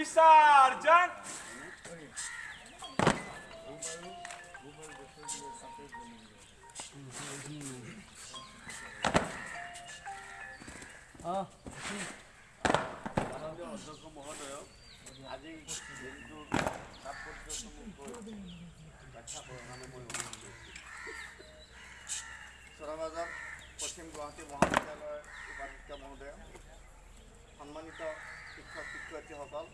বিসার্জন অধ্যক্ষ পশ্চিম গুৱাহাটী মহাবিদ্যালয় উপাধ্যক্ষ মহোদয়। সম্মানিত Dikkatli, dikkatli hava al.